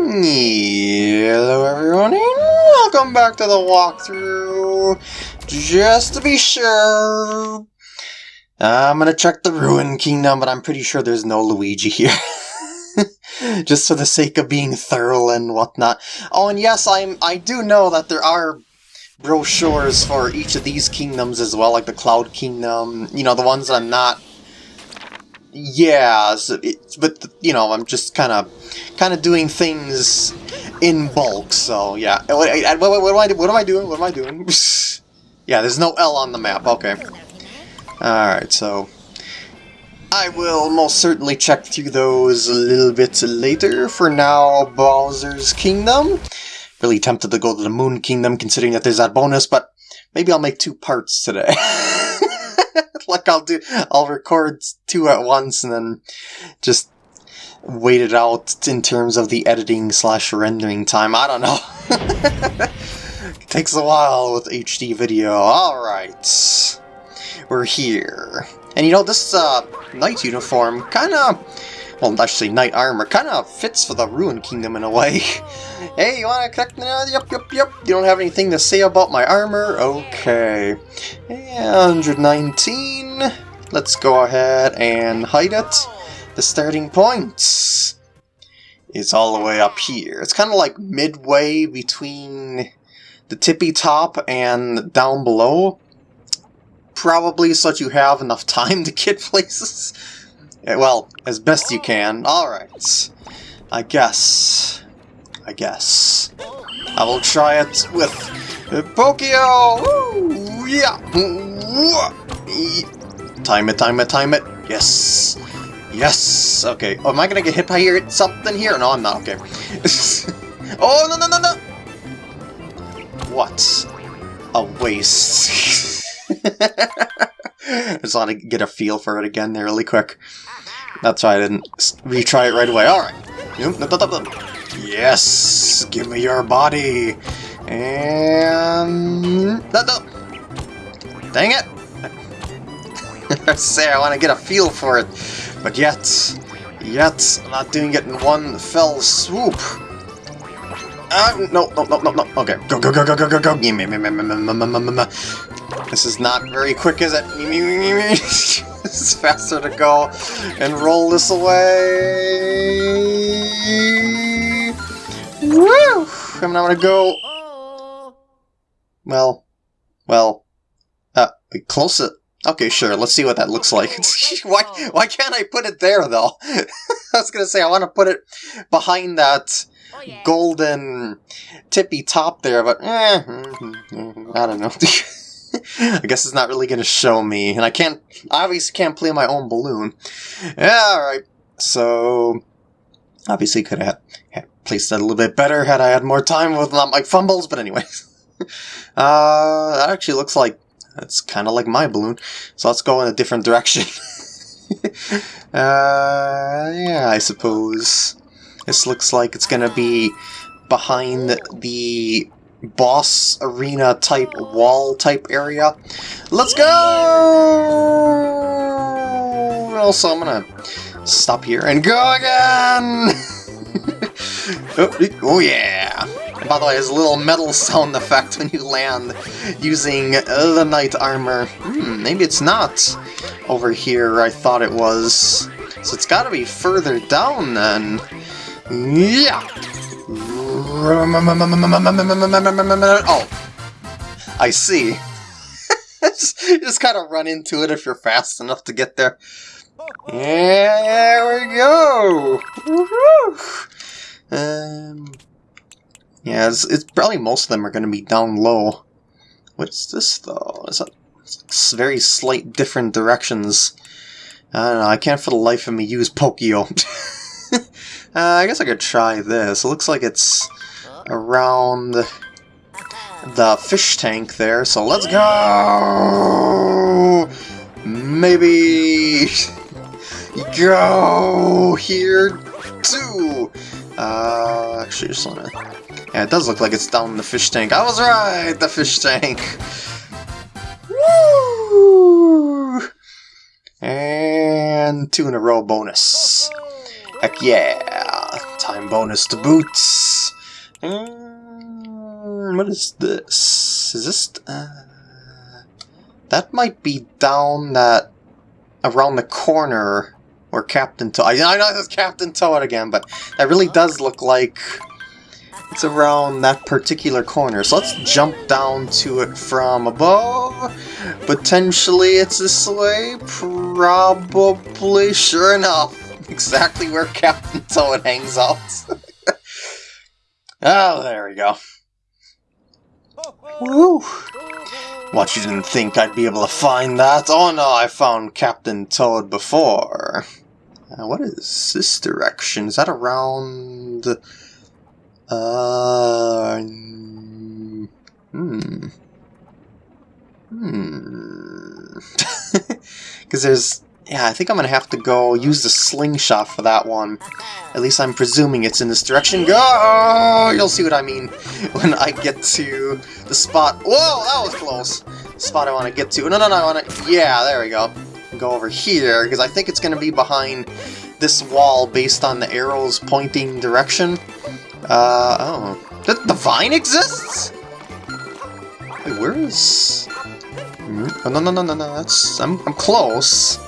Hello everyone and welcome back to the walkthrough. Just to be sure, I'm gonna check the Ruin Kingdom, but I'm pretty sure there's no Luigi here. Just for the sake of being thorough and whatnot. Oh, and yes, I'm I do know that there are brochures for each of these kingdoms as well, like the Cloud Kingdom, you know, the ones that I'm not yeah, so but you know, I'm just kind of, kind of doing things in bulk. So yeah, what, what, what, am I? What am I doing? What am I doing? yeah, there's no L on the map. Okay. All right, so I will most certainly check through those a little bit later. For now, Bowser's Kingdom. Really tempted to go to the Moon Kingdom, considering that there's that bonus, but maybe I'll make two parts today. like I'll do, I'll record two at once and then just wait it out in terms of the editing slash rendering time. I don't know. it takes a while with HD video. Alright. We're here. And you know, this uh, knight uniform kind of well, say knight armor, kind of fits for the Ruin Kingdom in a way. hey, you want to connect? Uh, yep, yep, yep. You don't have anything to say about my armor? Okay. 119. Let's go ahead and hide it. The starting point is all the way up here. It's kind of like midway between the tippy top and down below. Probably so that you have enough time to get places. Eh, well, as best you oh. can. Alright. I guess. I guess. I will try it with uh, Pokio! Woo! Yeah! Time it, time it, time it. Yes! Yes! Okay. Oh, am I gonna get hit by here, something here? No, I'm not. Okay. oh, no, no, no, no! What? A waste. I just want to get a feel for it again there really quick. That's why I didn't retry it right away. Alright. Yes! Give me your body! And... Dang it! I say I want to get a feel for it, but yet, yet, I'm not doing it in one fell swoop. Uh, no, no, no, no, no. Okay, go, go, go, go, go, go, go. This is not very quick, is it? it's faster to go and roll this away. Woo! I'm not gonna go. Well, well, uh, close it. Okay, sure. Let's see what that looks like. why, why can't I put it there though? I was gonna say I want to put it behind that golden tippy top there, but eh, I don't know. I guess it's not really going to show me, and I can't, obviously can't play my own balloon. Yeah, alright, so, obviously could have placed that a little bit better had I had more time with not my fumbles, but anyways. uh, that actually looks like, it's kind of like my balloon, so let's go in a different direction. uh, yeah, I suppose. This looks like it's going to be behind the boss arena type wall type area. Let's go! Also, I'm gonna stop here and go again! oh, yeah! By the way, there's a little metal sound effect when you land using the knight armor. Hmm, maybe it's not over here I thought it was. So it's gotta be further down then. Yeah! Oh. I see. just, just kind of run into it if you're fast enough to get there. Yeah, there we go! Um, yeah, it's, it's, probably most of them are going to be down low. What's this, though? Is that it's very slight different directions? I don't know, I can't for the life of me use Pokio. uh, I guess I could try this. It looks like it's around the fish tank there, so let's go! Maybe go here too! Uh, actually, just wanna... Yeah, it does look like it's down in the fish tank. I was right! The fish tank! Woo! And two in a row bonus. Heck yeah! time bonus to boots. Um, what is this? Is this... Uh, that might be down that... around the corner where Captain Toad... I know it's Captain Toad again, but that really does look like it's around that particular corner. So let's jump down to it from above. Potentially it's this way. Probably. Sure enough. Exactly where Captain Toad hangs out. oh, there we go. Woo! What, you didn't think I'd be able to find that? Oh no, I found Captain Toad before. Uh, what is this direction? Is that around... Uh, hmm. Hmm. Because there's... Yeah, I think I'm to have to go use the slingshot for that one. At least I'm presuming it's in this direction. Go! You'll see what I mean when I get to the spot. Whoa, that was close. Spot I want to get to. No, no, no, I want to... Yeah, there we go. Go over here, because I think it's to be behind this wall based on the arrows pointing direction. Uh, oh. The, the vine exists? Wait, where is... Hmm? Oh, no, no, no, no, no, that's... I'm, I'm close.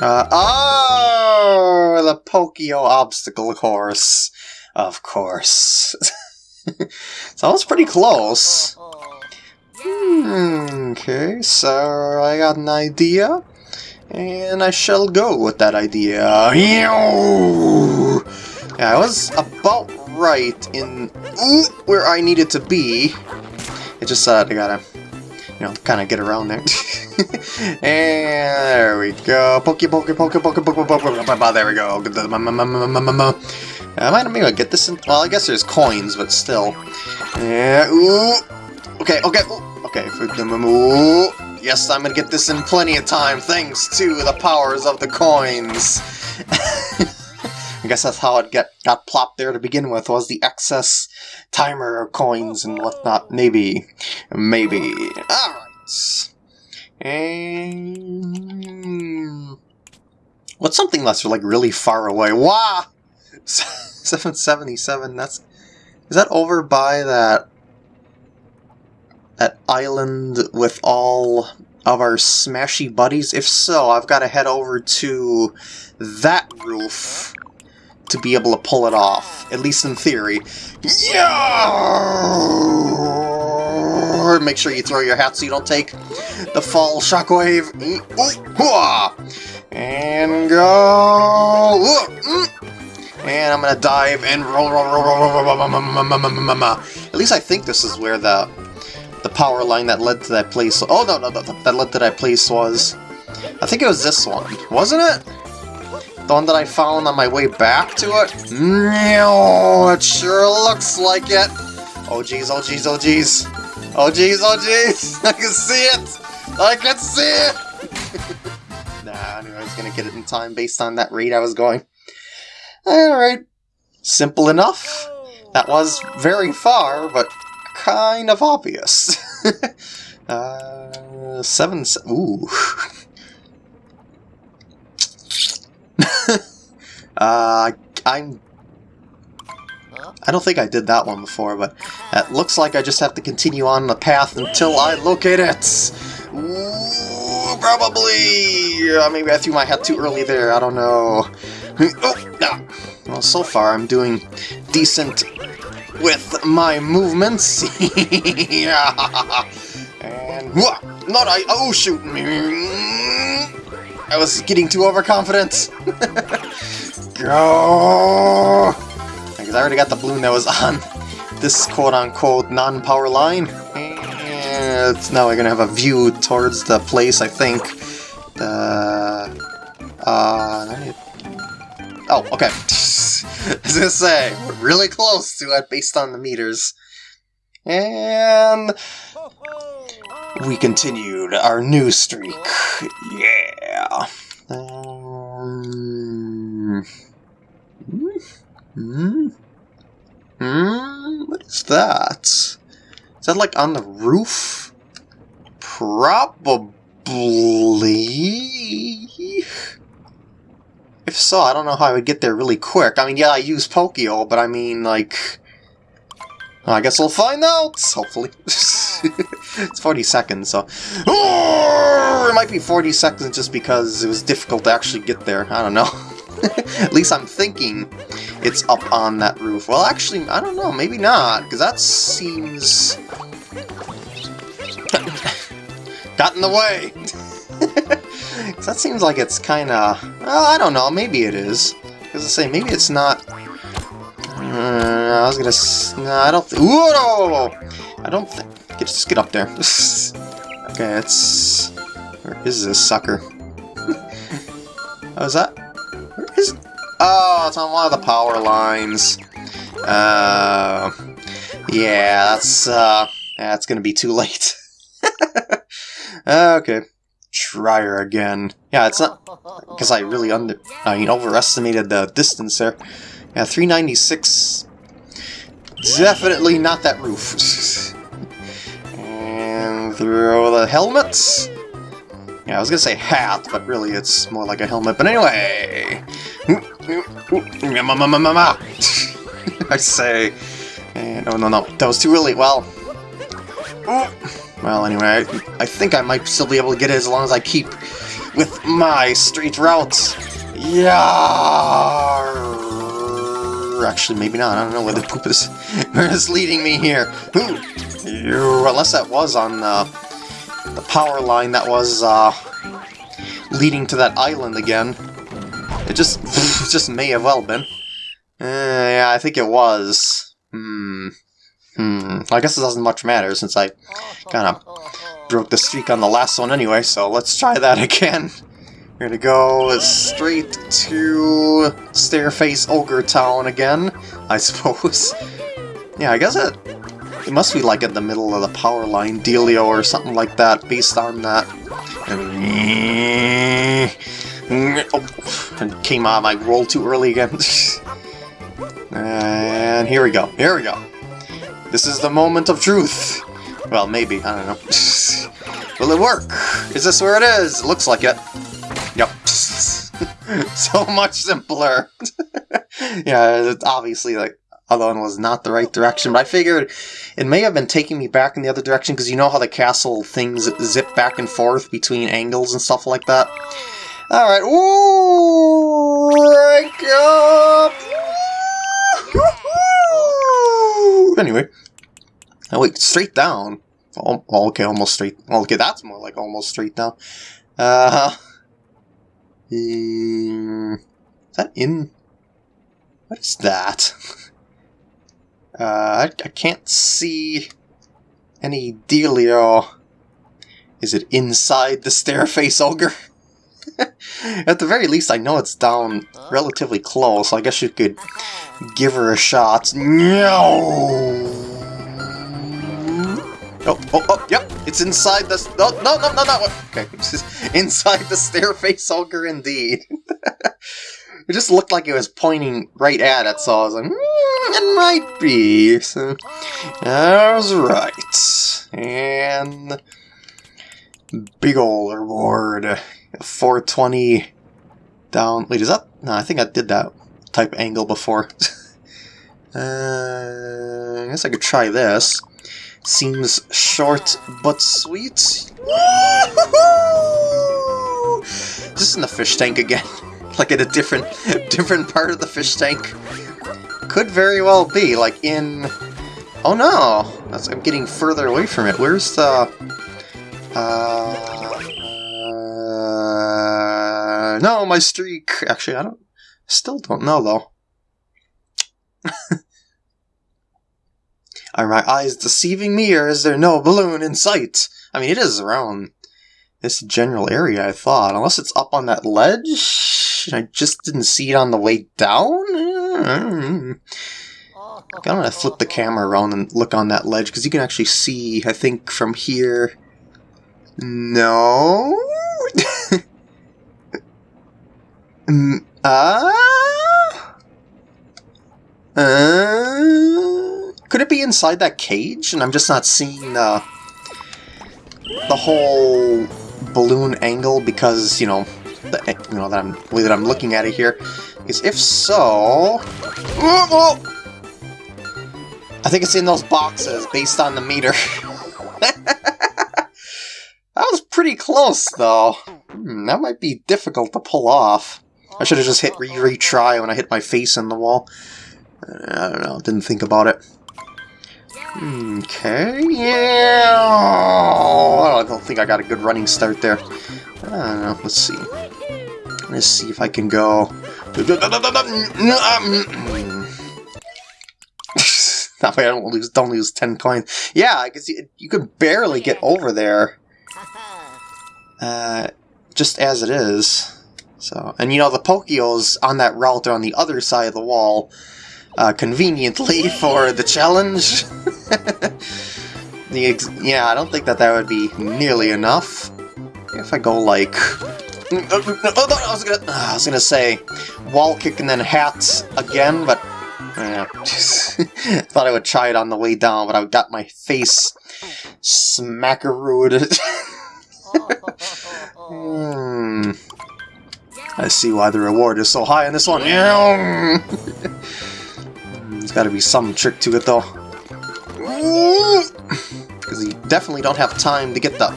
Uh, oh! The Pokio obstacle course. Of course. so I was pretty close. Hmm, okay, so I got an idea. And I shall go with that idea. Yeah, I was about right in where I needed to be. It just uh, I gotta, you know, kind of get around there. and there we go. Poke, poke, poke, poke, poke, poke, poke, poke, there we go. I might maybe get this in. Well, I guess there's coins, but still. Yeah. Ooh. Okay. Okay. Ooh. Okay. Ooh. Yes, I'm gonna get this in plenty of time, thanks to the powers of the coins. I guess that's how it get, got plopped there to begin with, was the excess timer coins and whatnot. Maybe. Maybe. Alright. And... What's something that's like really far away? Wow! 777, that's... Is that over by that... That island with all of our smashy buddies? If so, I've got to head over to that roof to be able to pull it off, at least in theory. Yeah! Make sure you throw your hat so you don't take the fall shockwave. And go! And I'm gonna dive and roll, roll, roll, roll, roll, roll, At least I think this is where the the power line that led to that place. Oh no, no, that led to that place was. I think it was this one, wasn't it? The one that I found on my way back to it? No, it sure looks like it. Oh jeez, oh jeez, oh jeez. Oh jeez, oh jeez. I can see it. I can see it. nah, I knew I was going to get it in time based on that rate I was going. Alright. Simple enough. That was very far, but kind of obvious. uh, seven... Ooh. Uh, I'm... I don't think I did that one before, but it looks like I just have to continue on the path until I locate it! Ooh, probably! Uh, maybe I threw my hat too early there, I don't know. Oh, ah. Well, so far I'm doing decent with my movements. yeah. And... Not I... Oh, shoot! I was getting too overconfident. Go! Because I already got the balloon that was on this quote-unquote non-power line. And now we're gonna have a view towards the place, I think. Uh, uh, oh, okay. I was gonna say, we're really close to it based on the meters. And we continued our new streak. Yeah. Um, hmm? Hmm? What is that? Is that like on the roof? Probably. If so, I don't know how I would get there really quick. I mean, yeah, I use Pokio, but I mean, like... I guess we'll find out, hopefully. it's 40 seconds, so... Oh, it might be 40 seconds just because it was difficult to actually get there. I don't know. At least I'm thinking it's up on that roof. Well, actually, I don't know. Maybe not, because that seems... Got in the way! that seems like it's kind of... Well, I don't know. Maybe it is. Because I say, maybe it's not... Uh, I was gonna... No, I don't... Whoa! I don't think... Just get up there. okay, it's... Where is this sucker? How's that... Where is... Oh, it's on one of the power lines. Uh... Yeah, that's, uh... That's gonna be too late. okay try her again. Yeah, it's not because I really under I mean overestimated the distance there. Yeah, 396. Definitely not that roof. and throw the helmets. Yeah, I was gonna say hat, but really it's more like a helmet. But anyway, I say, no, oh, no, no, that was too early. Well, well, anyway, I, I think I might still be able to get it as long as I keep with my straight routes. Yeah. Actually, maybe not. I don't know where the poop is. where is leading me here? Unless that was on uh, the power line that was uh, leading to that island again. It just, it just may have well been. Uh, yeah, I think it was. Hmm. Hmm, I guess it doesn't much matter since I kind of broke the streak on the last one anyway, so let's try that again. We're gonna go straight to Stairface Ogre Town again, I suppose. Yeah, I guess it, it must be like in the middle of the power line dealio or something like that, based on that. Oh, and came on, I rolled too early again. and here we go, here we go. This is the moment of truth. Well, maybe. I don't know. Will it work? Is this where it is? looks like it. Yep. so much simpler. yeah, obviously, like, other one was not the right direction, but I figured it may have been taking me back in the other direction, because you know how the castle things zip back and forth between angles and stuff like that? Alright, ooh, rank up! Anyway, Oh, wait, straight down. Oh, okay, almost straight. Okay, that's more like almost straight down. Uh, is that in? What is that? Uh, I, I can't see any dealio. Is it inside the stairface ogre? At the very least, I know it's down relatively close. I guess you could give her a shot. No. Oh, oh, oh, yep, it's inside the... Oh, no, no, no, no, okay, inside the stairface ogre indeed. it just looked like it was pointing right at it, so I was like, mm, it might be. So, I was right. And... Big ol' reward. 420 down... Wait, is that... No, I think I did that type angle before. uh, I guess I could try this. Seems short but sweet. Just in the fish tank again. like in a different different part of the fish tank. Could very well be, like in... Oh no! That's, I'm getting further away from it. Where's the... Uh, uh, no, my streak! Actually, I don't... Still don't know, though. Are my eyes deceiving me, or is there no balloon in sight? I mean, it is around this general area, I thought. Unless it's up on that ledge? I just didn't see it on the way down? I'm gonna flip the camera around and look on that ledge, because you can actually see, I think, from here... No? Ah? uh? Uh? Could it be inside that cage and I'm just not seeing uh, the whole balloon angle because, you know, the you know that I'm way that I'm looking at it here. Because if so, oh, oh, I think it's in those boxes based on the meter. that was pretty close, though. Hmm, that might be difficult to pull off. I should have just hit re retry when I hit my face in the wall. I don't know, didn't think about it. Okay, yeah. I don't think I got a good running start there. Know, let's see. Let's see if I can go. that way I don't lose don't lose 10 coins. Yeah, I guess you, you could barely get over there. Uh, just as it is. So, and you know, the Pokio's on that route are on the other side of the wall, uh, conveniently for the challenge. the yeah, I don't think that that would be nearly enough. If I go like... I was gonna, I was gonna say wall kick and then hats again, but yeah, thought I would try it on the way down, but I got my face smackarooed. hmm. I see why the reward is so high in this one. There's got to be some trick to it, though. Because you definitely don't have time to get the...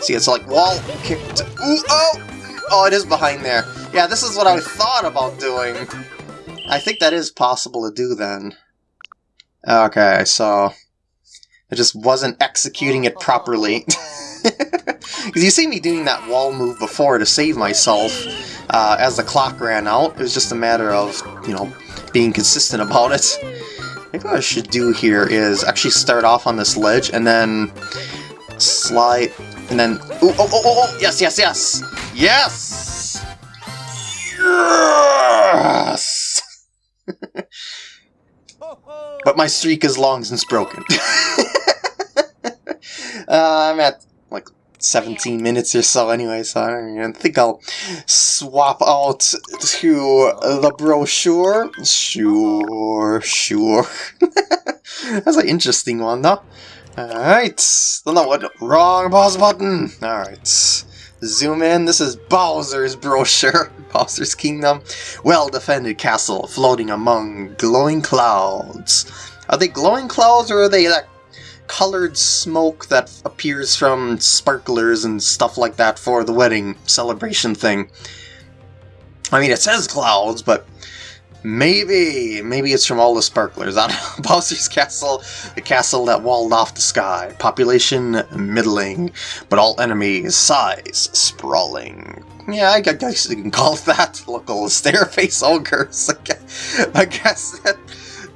See, it's like wall kicked. Ooh, oh! Oh, it is behind there. Yeah, this is what I thought about doing. I think that is possible to do then. Okay, so... I just wasn't executing it properly. Because you see me doing that wall move before to save myself uh, as the clock ran out. It was just a matter of, you know, being consistent about it. Maybe what I should do here is actually start off on this ledge and then slide, and then... Ooh, oh, oh, oh, oh, yes, yes, yes! Yes! Yes! but my streak is long since broken. uh, I'm at 17 minutes or so anyway, so I think I'll swap out to the brochure. Sure, sure. That's an interesting one, though. Alright, don't know what, wrong pause button. Alright, zoom in, this is Bowser's brochure. Bowser's Kingdom. Well-defended castle floating among glowing clouds. Are they glowing clouds or are they that colored smoke that appears from sparklers and stuff like that for the wedding celebration thing. I mean, it says clouds, but maybe, maybe it's from all the sparklers. I don't know. Bowser's Castle, the castle that walled off the sky. Population middling, but all enemies size sprawling. Yeah, I guess you can call that local stairface ogres. I guess that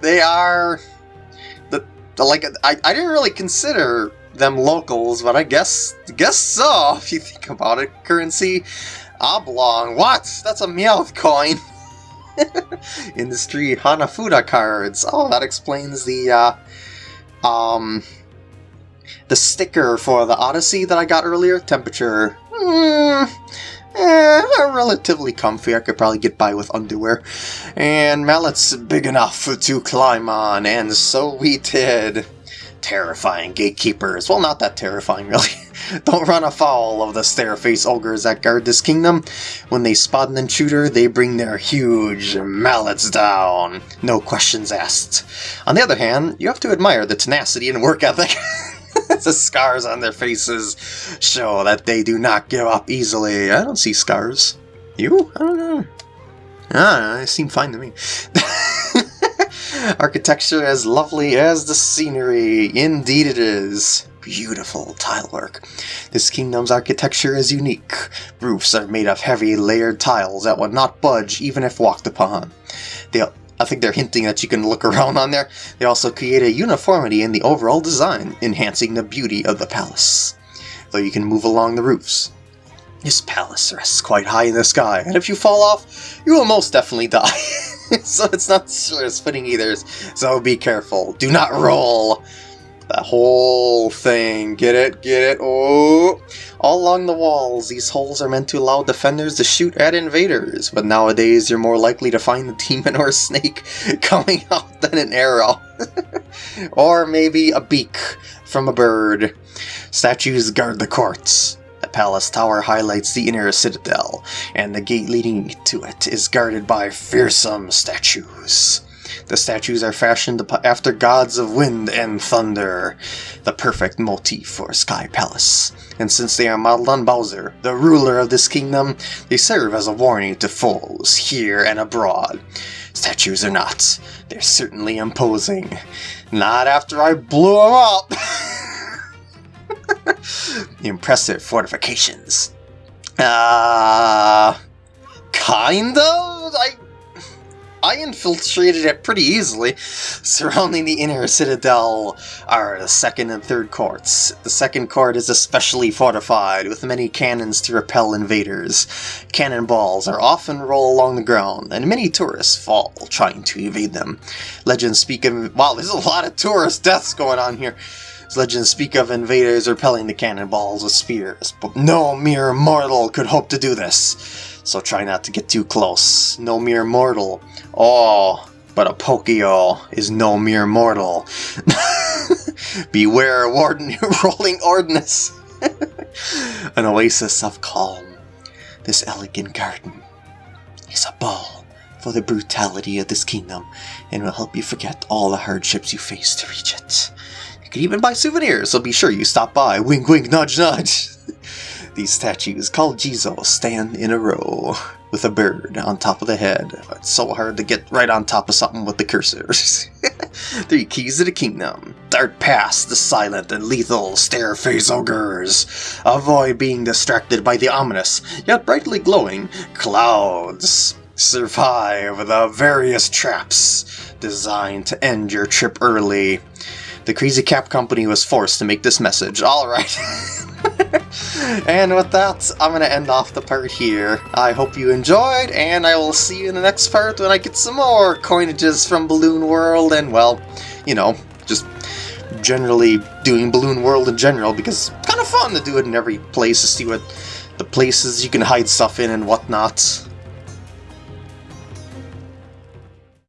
they are like I, I didn't really consider them locals, but I guess guess so if you think about it. Currency oblong. What? That's a Meowth coin. Industry Hanafuda cards. Oh, that explains the uh, um the sticker for the Odyssey that I got earlier. Temperature. Mm, Eh, relatively comfy. I could probably get by with underwear. And mallet's big enough to climb on, and so we did. Terrifying gatekeepers. Well, not that terrifying, really. Don't run afoul of the stairface ogres that guard this kingdom. When they spot an intruder, they bring their huge mallets down. No questions asked. On the other hand, you have to admire the tenacity and work ethic the scars on their faces show that they do not give up easily. I don't see scars. You? I don't know. Ah, they seem fine to me. Architecture as lovely as the scenery. Indeed it is. Beautiful tilework. This kingdom's architecture is unique. Roofs are made of heavy layered tiles that would not budge even if walked upon. They I think they're hinting that you can look around on there. They also create a uniformity in the overall design, enhancing the beauty of the palace. Though you can move along the roofs. This palace rests quite high in the sky, and if you fall off, you will most definitely die. so it's not sure it's fitting either, so be careful. Do not roll! That whole thing. Get it? Get it? Oh! All along the walls, these holes are meant to allow defenders to shoot at invaders, but nowadays you're more likely to find a demon or a snake coming out than an arrow. or maybe a beak from a bird. Statues guard the courts. The palace tower highlights the inner citadel, and the gate leading to it is guarded by fearsome statues. The statues are fashioned after gods of wind and thunder, the perfect motif for Sky Palace. And since they are modeled on Bowser, the ruler of this kingdom, they serve as a warning to foes here and abroad. Statues or not, they're certainly imposing. Not after I blew them up! Impressive fortifications. Uh, kind of? I I infiltrated it pretty easily. Surrounding the inner citadel are the second and third courts. The second court is especially fortified, with many cannons to repel invaders. Cannonballs are often roll along the ground, and many tourists fall trying to evade them. Legends speak of... Wow, there's a lot of tourist deaths going on here. Legends speak of invaders repelling the cannonballs with spears, but no mere mortal could hope to do this so try not to get too close. No mere mortal. Oh, but a Pokio is no mere mortal. Beware warden rolling ordnance. An oasis of calm. This elegant garden is a ball for the brutality of this kingdom and will help you forget all the hardships you face to reach it. Can even buy souvenirs, so be sure you stop by. Wink wink nudge nudge. These statues, called Jizo, stand in a row with a bird on top of the head. It's so hard to get right on top of something with the cursors. Three keys to the kingdom. Dart past the silent and lethal stairface ogres. Avoid being distracted by the ominous, yet brightly glowing, clouds. Survive the various traps designed to end your trip early. The Crazy Cap Company was forced to make this message. Alright. and with that, I'm going to end off the part here. I hope you enjoyed, and I will see you in the next part when I get some more coinages from Balloon World, and well, you know, just generally doing Balloon World in general, because it's kind of fun to do it in every place to see what the places you can hide stuff in and whatnot.